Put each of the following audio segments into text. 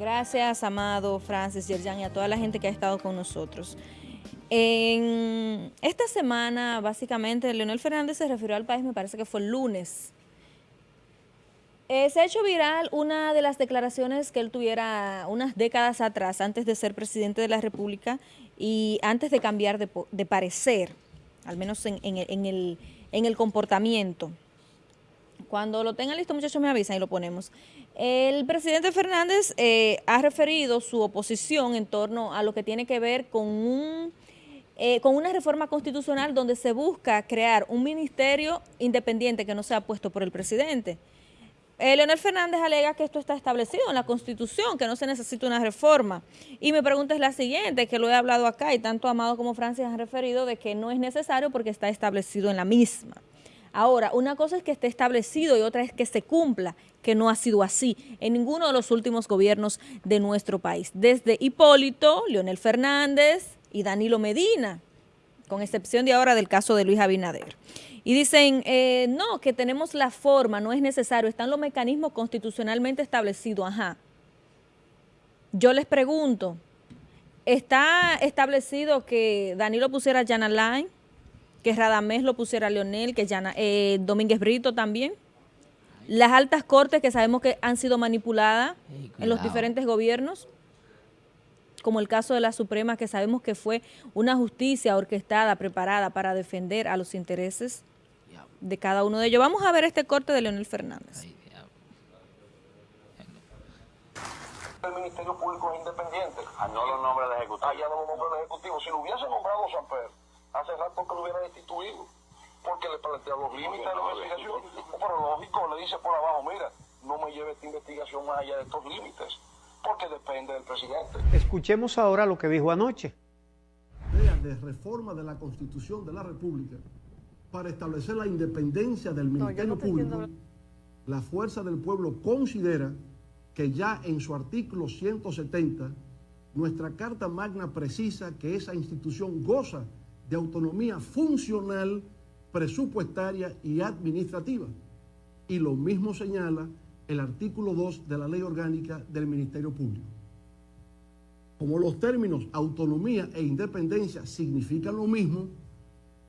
Gracias, Amado, Francis, Yerjan y a toda la gente que ha estado con nosotros. En esta semana, básicamente, Leonel Fernández se refirió al país, me parece que fue el lunes. Eh, se ha hecho viral una de las declaraciones que él tuviera unas décadas atrás, antes de ser presidente de la República y antes de cambiar de, parecer, al menos en, el, en el comportamiento. Cuando lo tengan listo, muchachos, me avisan y lo ponemos. El presidente Fernández eh, ha referido su oposición en torno a lo que tiene que ver con, un, eh, con una reforma constitucional donde se busca crear un ministerio independiente que no sea puesto por el presidente. Eh, Leonel Fernández alega que esto está establecido en la Constitución, que no se necesita una reforma. Y mi pregunta es la siguiente, que lo he hablado acá y tanto Amado como Francis han referido de que no es necesario porque está establecido en la misma. Ahora, una cosa es que esté establecido y otra es que se cumpla, que no ha sido así en ninguno de los últimos gobiernos de nuestro país. Desde Hipólito, Leonel Fernández y Danilo Medina, con excepción de ahora del caso de Luis Abinader. Y dicen, eh, no, que tenemos la forma, no es necesario, están los mecanismos constitucionalmente establecidos, ajá. Yo les pregunto, ¿está establecido que Danilo pusiera Jan Alain? Que Radamés lo pusiera Leonel, que eh, Domínguez Brito también. Las altas cortes que sabemos que han sido manipuladas en los diferentes gobiernos, como el caso de la Suprema, que sabemos que fue una justicia orquestada, preparada para defender a los intereses de cada uno de ellos. Vamos a ver este corte de Leonel Fernández. el Ministerio Público es independiente. Ah, no lo nombra el Ejecutivo. Ah, ya no lo nombra el Ejecutivo. Si lo hubiese nombrado Pedro hace rato que lo hubiera destituido, porque le plantea los límites de la investigación. Pero lógico, le dice por abajo, mira, no me lleve esta investigación más allá de estos límites, porque depende del presidente. Escuchemos ahora lo que dijo anoche. De reforma de la Constitución de la República para establecer la independencia del Ministerio Público, la Fuerza del Pueblo considera que ya en su artículo 170, nuestra Carta Magna precisa que esa institución goza de autonomía funcional, presupuestaria y administrativa. Y lo mismo señala el artículo 2 de la Ley Orgánica del Ministerio Público. Como los términos autonomía e independencia significan lo mismo,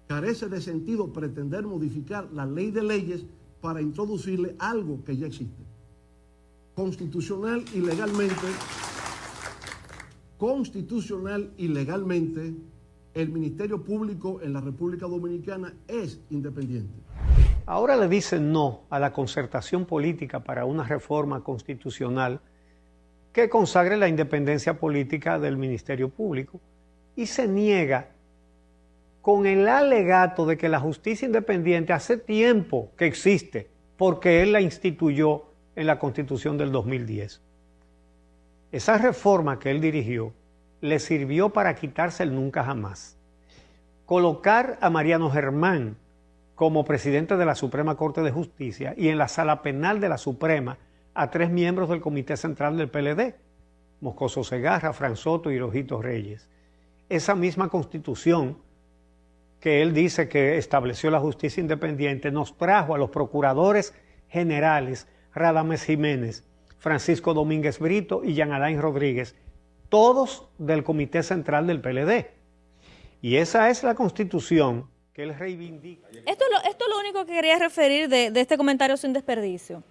carece de sentido pretender modificar la ley de leyes para introducirle algo que ya existe. Constitucional y legalmente, constitucional y legalmente, el Ministerio Público en la República Dominicana es independiente. Ahora le dicen no a la concertación política para una reforma constitucional que consagre la independencia política del Ministerio Público y se niega con el alegato de que la justicia independiente hace tiempo que existe porque él la instituyó en la Constitución del 2010. Esa reforma que él dirigió le sirvió para quitarse el nunca jamás. Colocar a Mariano Germán como presidente de la Suprema Corte de Justicia y en la sala penal de la Suprema a tres miembros del Comité Central del PLD, Moscoso Segarra, Fran Soto y Rojito Reyes. Esa misma constitución que él dice que estableció la justicia independiente nos trajo a los procuradores generales Radames Jiménez, Francisco Domínguez Brito y Jean Alain Rodríguez, todos del Comité Central del PLD. Y esa es la constitución que él reivindica. Esto es lo, único que quería referir de este comentario sin desperdicio.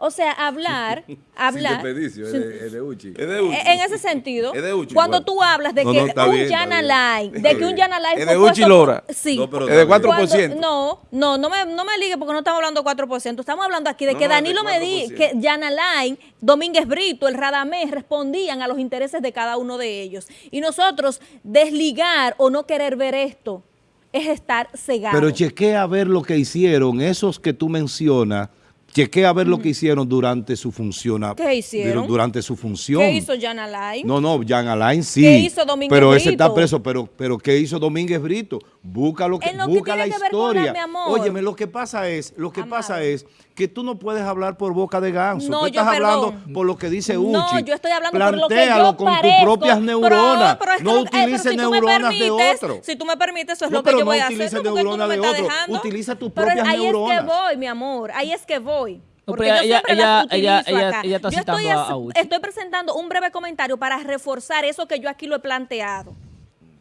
O sea, hablar, hablar. es de, es de Uchi. Es de Uchi. En ese sentido, cuando tú hablas de que un Yana Line, de que un Yana Line Es de Uchi Lora. Sí. No, pero es de 4%. no, no, no me, no me ligue porque no estamos hablando de 4%. Estamos hablando aquí de que Danilo Medí, que Yana Domínguez Brito, el Radamés respondían a los intereses de cada uno de ellos. Y nosotros desligar o no querer ver esto es estar cegados. Pero chequea a ver lo que hicieron, esos que tú mencionas, Chequé a ver lo que hicieron durante su función. ¿Qué hicieron? Durante su función. ¿Qué hizo Jan Alain? No, no, Jan Alain sí. ¿Qué hizo Domínguez pero Brito? Pero ese está preso. Pero, pero ¿qué hizo Domínguez Brito? Busca lo que, busca la historia. Óyeme, lo que pasa es, lo que pasa es que tú no puedes hablar por boca de ganso. No, tú estás hablando por lo que dice Uchi. No, yo estoy hablando por lo que yo con tus propias neuronas. no utilices neuronas de otro. Si tú me permites, eso es lo que yo voy a hacer. No utilices neuronas de otro. Utiliza tus propias neuronas. Ahí es que voy, mi amor. Ahí es que voy. Porque yo utilizo acá. yo estoy, estoy presentando un breve comentario para reforzar eso que yo aquí lo he planteado.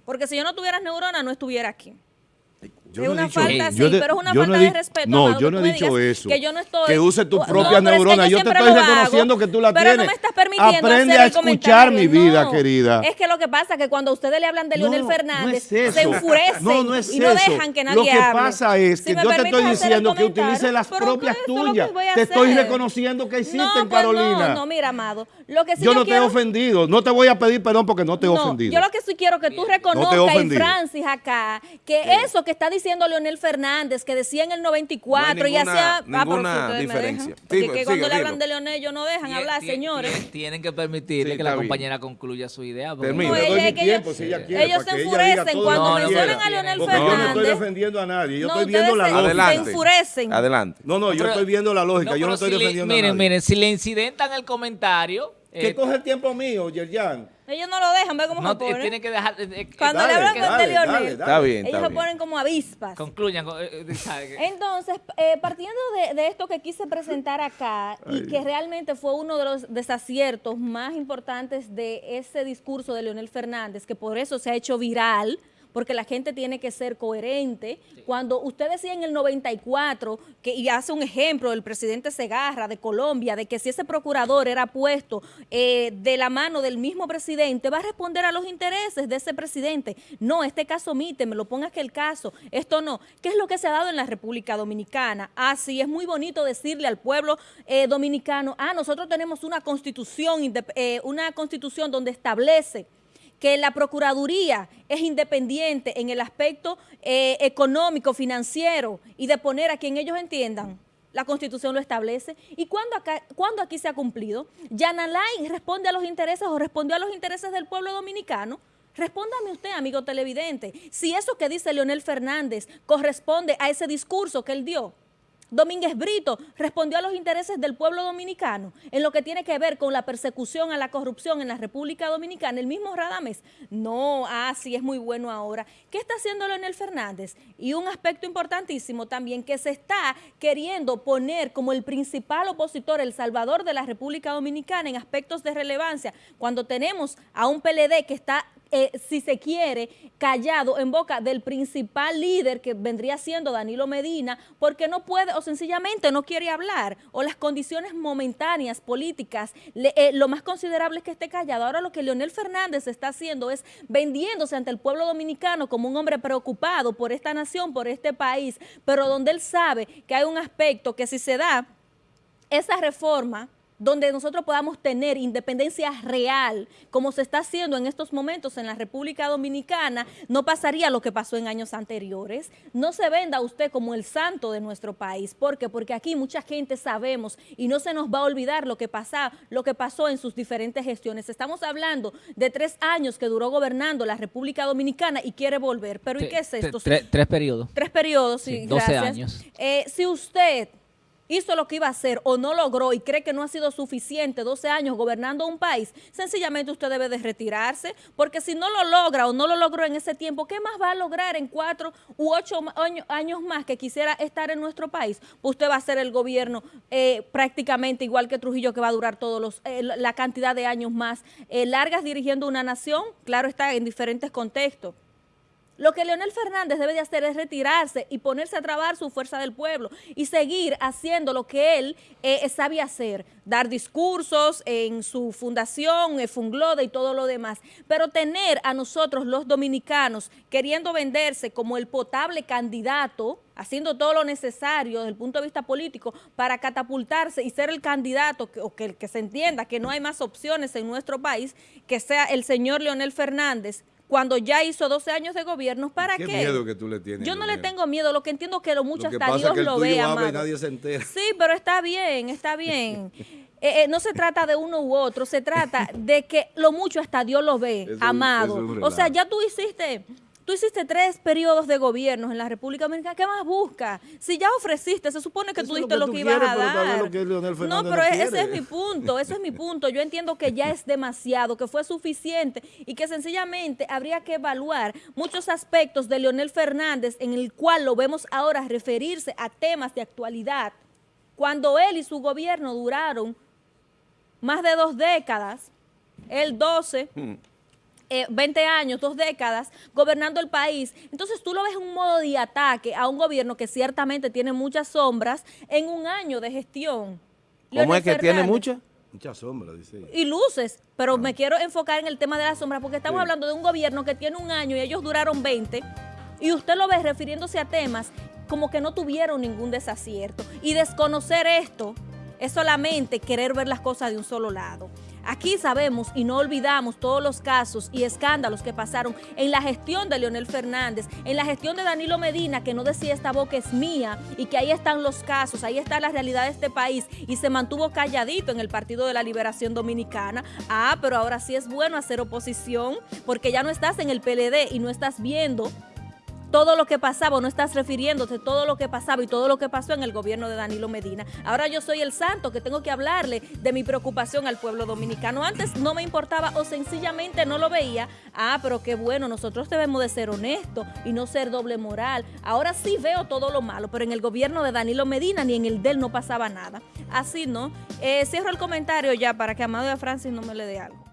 Porque si yo no tuviera neuronas, no estuviera aquí es una falta, sí, pero es una falta de respeto. No, yo no he dicho eso. Que yo no estoy. Que use tus propias neuronas. yo, te estoy reconociendo que tú la tienes. Pero no me estás permitiendo Aprende a escuchar mi vida, querida. Es que lo que pasa es que cuando ustedes le hablan de Leonel Fernández, se enfurecen no, no es y no dejan que nadie hable. Lo que pasa es que yo te estoy diciendo que utilice las propias tuyas. Te estoy reconociendo que existen, Carolina. No, no, mira, amado. Yo no te he ofendido. No te voy a pedir perdón porque no te he ofendido. Yo lo que sí quiero que tú reconozcas, y Francis acá, que eso que está diciendo diciendo Leonel Fernández que decía en el 94 y hacía... Ninguna ah, diferencia. Porque que cuando le hablan de Leonel ellos no dejan hablar, señores. Tienen que permitirle que la compañera concluya su idea. ellos, se enfurecen cuando mencionan a Leonel Fernández. Yo no estoy defendiendo a nadie, yo estoy viendo la lógica. Se enfurecen. Adelante. No, no, yo estoy viendo la lógica, yo no estoy defendiendo a nadie. Miren, miren, si le incidentan el comentario... Que eh, coge el tiempo mío, Yerjan. Ellos no lo dejan, ve cómo no, se ponen. Tienen que dejar. Cuando le hablan de Leonel, está bien, ellos se ponen como avispas. Concluyan. Eh, eh, Entonces, eh, partiendo de, esto que quise presentar acá y que realmente fue uno de los desaciertos más importantes de ese discurso de Leonel Fernández, que por eso se ha hecho viral porque la gente tiene que ser coherente. Cuando usted decía en el 94, que, y hace un ejemplo del presidente Segarra de Colombia, de que si ese procurador era puesto eh, de la mano del mismo presidente, va a responder a los intereses de ese presidente. No, este caso omite, me lo pongas que el caso, esto no. ¿Qué es lo que se ha dado en la República Dominicana? Ah, sí, es muy bonito decirle al pueblo eh, dominicano, ah, nosotros tenemos una constitución, eh, una constitución donde establece que la Procuraduría es independiente en el aspecto eh, económico, financiero y de poner a quien ellos entiendan. La Constitución lo establece. ¿Y cuándo, aquí se ha cumplido? ¿Yanalay responde a los intereses o respondió a los intereses del pueblo dominicano? Respóndame usted, amigo televidente, si eso que dice Leonel Fernández corresponde a ese discurso que él dio. Domínguez Brito respondió a los intereses del pueblo dominicano en lo que tiene que ver con la persecución a la corrupción en la República Dominicana. El mismo Radames, no, ah, sí, es muy bueno ahora. ¿Qué está haciendo Leonel Fernández? Y un aspecto importantísimo también, que se está queriendo poner como el principal opositor, el salvador de la República Dominicana en aspectos de relevancia, cuando tenemos a un PLD que está eh, si se quiere, callado en boca del principal líder que vendría siendo Danilo Medina, porque no puede o sencillamente no quiere hablar, o las condiciones momentáneas políticas, eh, lo más considerable es que esté callado. Ahora lo que Leonel Fernández está haciendo es vendiéndose ante el pueblo dominicano como un hombre preocupado por esta nación, por este país, pero donde él sabe que hay un aspecto que si se da esa reforma donde nosotros podamos tener independencia real, como se está haciendo en estos momentos en la República Dominicana, no pasaría lo que pasó en años anteriores. No se venda usted como el santo de nuestro país. ¿Por qué? Porque aquí mucha gente sabemos y no se nos va a olvidar lo que, pasa, lo que pasó en sus diferentes gestiones. Estamos hablando de tres años que duró gobernando la República Dominicana y quiere volver. ¿Pero y qué es esto? Tres, periodos. Tres periodos, sí, 12 años. Eh, si usted hizo lo que iba a hacer o no logró y cree que no ha sido suficiente 12 años gobernando un país, sencillamente usted debe de retirarse, porque si no lo logra o no lo logró en ese tiempo, ¿qué más va a lograr en cuatro u ocho años más que quisiera estar en nuestro país? Pues usted va a ser el gobierno eh, prácticamente igual que Trujillo, que va a durar todos los eh, la cantidad de años más eh, largas dirigiendo una nación, claro está, en diferentes contextos. Lo que Leonel Fernández debe de hacer es retirarse y ponerse a trabar su fuerza del pueblo y seguir haciendo lo que él eh, sabe hacer, dar discursos en su fundación, eh, Funglode y todo lo demás, pero tener a nosotros los dominicanos queriendo venderse como el potable candidato, haciendo todo lo necesario desde el punto de vista político para catapultarse y ser el candidato, o que, que se entienda que no hay más opciones en nuestro país, que sea el señor Leonel Fernández, cuando ya hizo 12 años de gobierno, ¿para qué? ¿Qué miedo que tú le tienes? Yo no le tengo miedo, lo que entiendo es que lo mucho hasta Dios lo ve, amado. nadie se entera. Sí, pero está bien, está bien. Eh, eh, no se trata de uno u otro, se trata de que lo mucho hasta Dios lo ve, amado. o sea, ya tú hiciste Tú hiciste tres periodos de gobierno en la República Dominicana. ¿Qué más buscas? Si ya ofreciste, se supone que tú diste lo que, ibas a dar. no, pero ese es mi punto, ese es mi punto. Yo entiendo que ya es demasiado, que fue suficiente y que sencillamente habría que evaluar muchos aspectos de Leonel Fernández en el cual lo vemos ahora referirse a temas de actualidad cuando él y su gobierno duraron más de dos décadas, el 12, 20 años, dos décadas, gobernando el país. Entonces tú lo ves en un modo de ataque a un gobierno que ciertamente tiene muchas sombras en un año de gestión. ¿Cómo es que tiene muchas? Muchas sombras, dice. Y luces, pero ah. me quiero enfocar en el tema de las sombras porque estamos hablando de un gobierno que tiene un año y ellos duraron 20 y usted lo ve refiriéndose a temas como que no tuvieron ningún desacierto. Y desconocer esto es solamente querer ver las cosas de un solo lado. Aquí sabemos y no olvidamos todos los casos y escándalos que pasaron en la gestión de Leonel Fernández, en la gestión de Danilo Medina, que no decía esta boca es mía y que ahí están los casos, ahí está la realidad de este país y se mantuvo calladito en el Partido de la Liberación Dominicana. Ah, pero ahora sí es bueno hacer oposición porque ya no estás en el PLD y no estás viendo todo lo que pasaba, no estás refiriéndote todo lo que pasaba y todo lo que pasó en el gobierno de Danilo Medina. Ahora yo soy el santo que tengo que hablarle de mi preocupación al pueblo dominicano. Antes no me importaba o sencillamente no lo veía. Ah, pero qué bueno, nosotros debemos de ser honestos y no ser doble moral. Ahora sí veo todo lo malo, pero en el gobierno de Danilo Medina ni en el de él no pasaba nada. Así, ¿no? Eh, cierro el comentario ya para que Amado de Francis no me le dé algo.